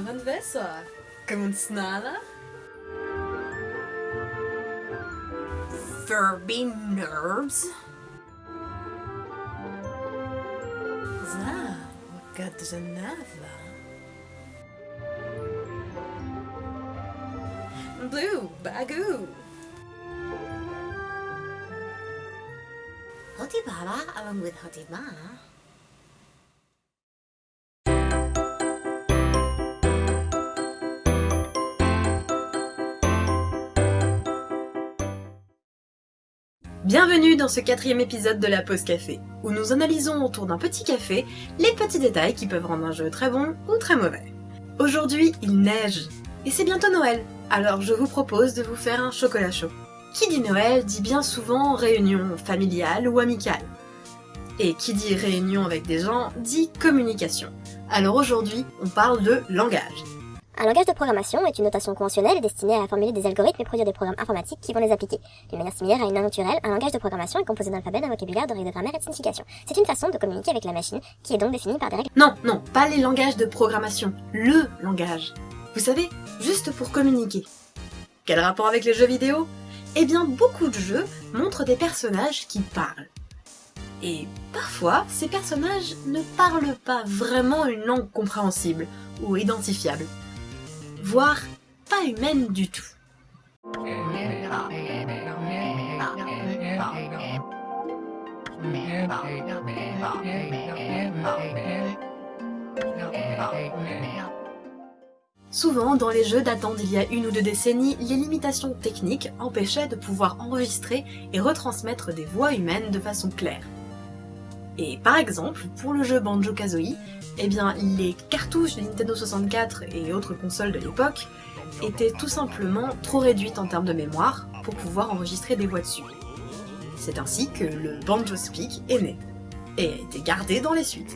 Avan Vessa. Ah. Come on, Snala. Furby nerves. За, Гаджанава. Blue, Bagoo. Hotibara along with Hotima Bienvenue dans ce quatrième épisode de la pause café, où nous analysons autour d'un petit café les petits détails qui peuvent rendre un jeu très bon ou très mauvais. Aujourd'hui, il neige, et c'est bientôt Noël, alors je vous propose de vous faire un chocolat chaud. Qui dit Noël dit bien souvent réunion familiale ou amicale. Et qui dit réunion avec des gens dit communication. Alors aujourd'hui, on parle de langage. Un langage de programmation est une notation conventionnelle destinée à formuler des algorithmes et produire des programmes informatiques qui vont les appliquer. D'une manière similaire à une langue naturelle, un langage de programmation est composé d'un alphabet, d'un vocabulaire, de règles de grammaire et de signification. C'est une façon de communiquer avec la machine, qui est donc définie par des règles. Non, non, pas les langages de programmation, le langage. Vous savez, juste pour communiquer. Quel rapport avec les jeux vidéo? Eh bien, beaucoup de jeux montrent des personnages qui parlent. Et parfois, ces personnages ne parlent pas vraiment une langue compréhensible ou identifiable voire pas humaine du tout. Souvent, dans les jeux datant d'il y a une ou deux décennies, les limitations techniques empêchaient de pouvoir enregistrer et retransmettre des voix humaines de façon claire. Et par exemple, pour le jeu Banjo-Kazooie, eh les cartouches de Nintendo 64 et autres consoles de l'époque étaient tout simplement trop réduites en termes de mémoire pour pouvoir enregistrer des voix dessus. C'est ainsi que le Banjo Speak est né, et a été gardé dans les suites.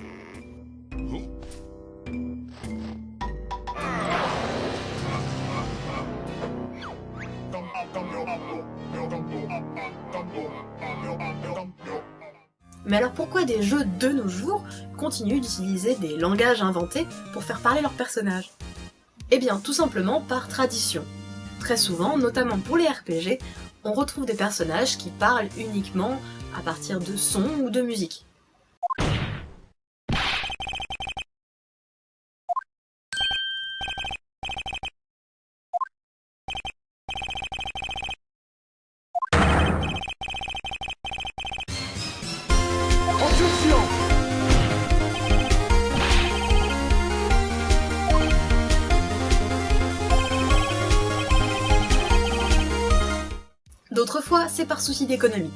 Mais alors pourquoi des jeux de nos jours continuent d'utiliser des langages inventés pour faire parler leurs personnages? Eh bien tout simplement par tradition. Très souvent, notamment pour les RPG, on retrouve des personnages qui parlent uniquement à partir de sons ou de musique. C'est par souci d'économie.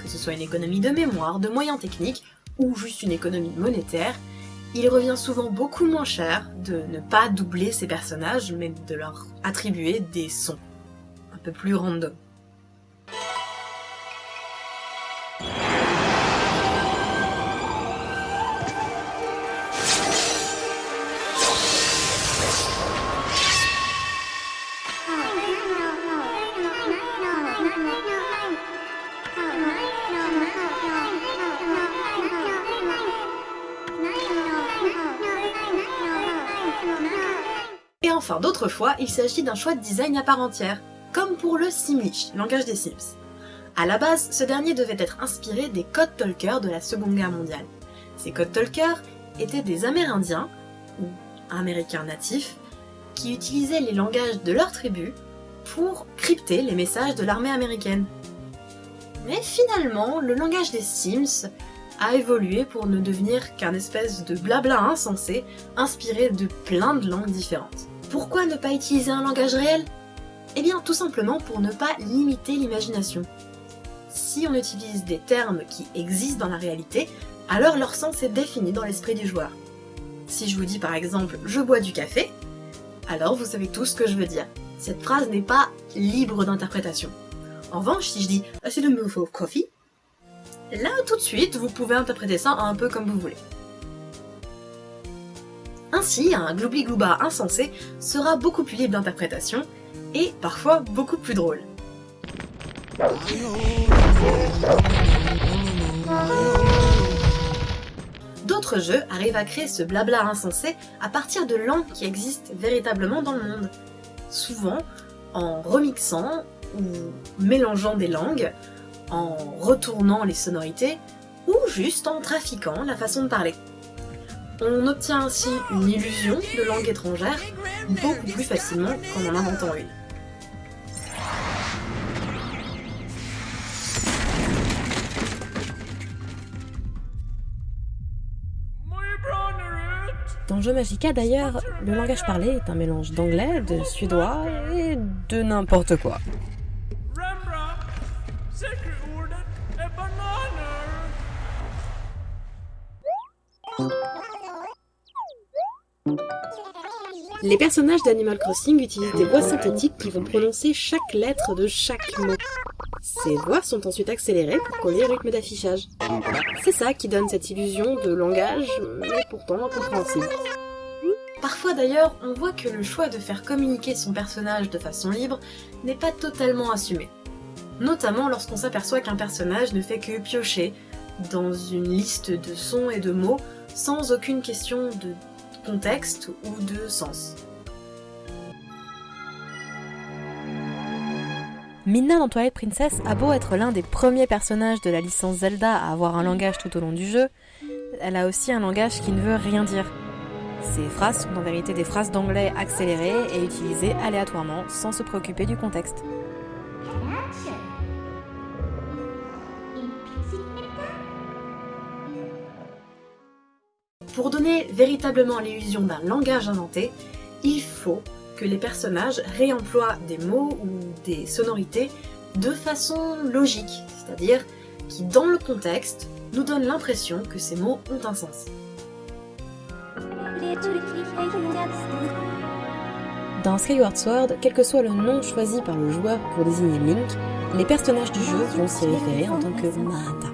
Que ce soit une économie de mémoire, de moyens techniques, ou juste une économie monétaire, il revient souvent beaucoup moins cher de ne pas doubler ces personnages, mais de leur attribuer des sons un peu plus random. Enfin, d'autres fois, il s'agit d'un choix de design à part entière, comme pour le Simlish, langage des Sims. À la base, ce dernier devait être inspiré des Code Talkers de la Seconde Guerre mondiale. Ces Code Talkers étaient des Amérindiens, ou Américains natifs, qui utilisaient les langages de leur tribu pour crypter les messages de l'armée américaine. Mais finalement, le langage des Sims a évolué pour ne devenir qu'un espèce de blabla insensé, inspiré de plein de langues différentes. Pourquoi ne pas utiliser un langage réel? Eh bien tout simplement pour ne pas limiter l'imagination. Si on utilise des termes qui existent dans la réalité, alors leur sens est défini dans l'esprit du joueur. Si je vous dis par exemple « je bois du café », alors vous savez tout ce que je veux dire. Cette phrase n'est pas libre d'interprétation. En revanche, si je dis « c'est le of coffee », là tout de suite vous pouvez interpréter ça un peu comme vous voulez. Ainsi, un gloubli-glouba insensé sera beaucoup plus libre d'interprétation et parfois beaucoup plus drôle. D'autres jeux arrivent à créer ce blabla insensé à partir de langues qui existent véritablement dans le monde. Souvent en remixant ou mélangeant des langues, en retournant les sonorités, ou juste en trafiquant la façon de parler. On obtient ainsi une illusion de langue étrangère beaucoup plus facilement qu'en en inventant une. Dans Jeu Magica d'ailleurs, le langage parlé est un mélange d'anglais, de suédois et de n'importe quoi. Les personnages d'Animal Crossing utilisent des voix synthétiques qui vont prononcer chaque lettre de chaque mot. Ces voix sont ensuite accélérées pour coller au rythme d'affichage. C'est ça qui donne cette illusion de langage, mais pourtant incompréhensible. Parfois d'ailleurs, on voit que le choix de faire communiquer son personnage de façon libre n'est pas totalement assumé. Notamment lorsqu'on s'aperçoit qu'un personnage ne fait que piocher dans une liste de sons et de mots sans aucune question de contexte ou de sens. Dans Twilight Princess a beau être l'un des premiers personnages de la licence Zelda à avoir un langage tout au long du jeu, elle a aussi un langage qui ne veut rien dire. Ces phrases sont en vérité des phrases d'anglais accélérées et utilisées aléatoirement sans se préoccuper du contexte. Pour donner véritablement l'illusion d'un langage inventé, il faut que les personnages réemploient des mots ou des sonorités de façon logique, c'est-à-dire qui, dans le contexte, nous donnent l'impression que ces mots ont un sens. Dans Skyward Sword, quel que soit le nom choisi par le joueur pour désigner Link, les personnages du jeu vont s'y référer en tant que Mata.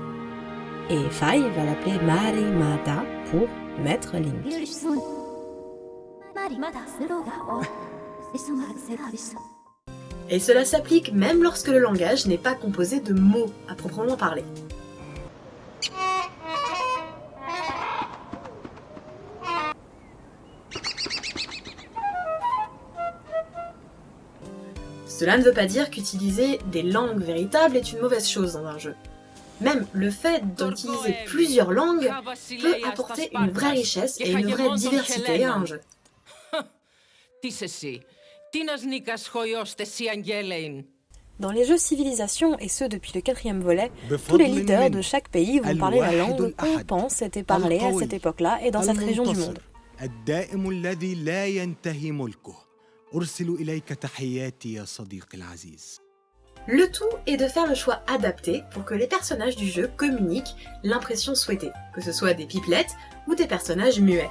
Et Fai va l'appeler Mari Mata pour Et cela s'applique même lorsque le langage n'est pas composé de mots à proprement parler. Cela ne veut pas dire qu'utiliser des langues véritables est une mauvaise chose dans un jeu. Même le fait d'utiliser plusieurs langues peut apporter une vraie richesse et une vraie diversité à un jeu. Dans les jeux civilisation, et ce depuis le quatrième volet, tous les leaders de chaque pays vont parler la langue qu'on pense était parlée à cette époque-là et dans cette région du monde. Le tout est de faire le choix adapté pour que les personnages du jeu communiquent l'impression souhaitée, que ce soit des pipelettes ou des personnages muets.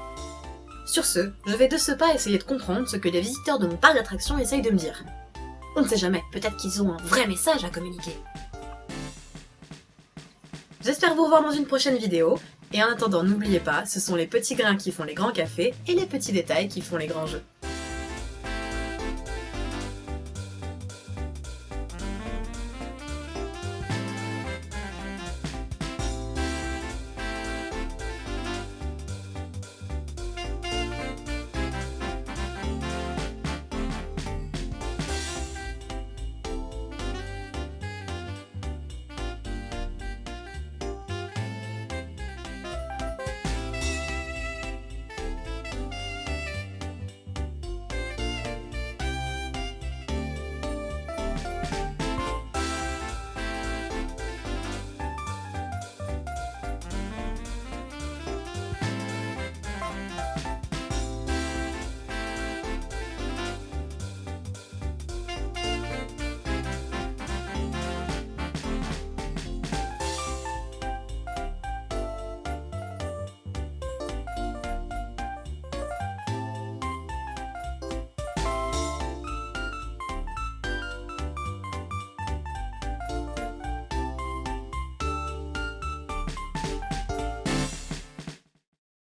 Sur ce, je vais de ce pas essayer de comprendre ce que les visiteurs de mon parc d'attractions essayent de me dire. On ne sait jamais, peut-être qu'ils ont un vrai message à communiquer. J'espère vous revoir dans une prochaine vidéo, et en attendant n'oubliez pas, ce sont les petits grains qui font les grands cafés et les petits détails qui font les grands jeux.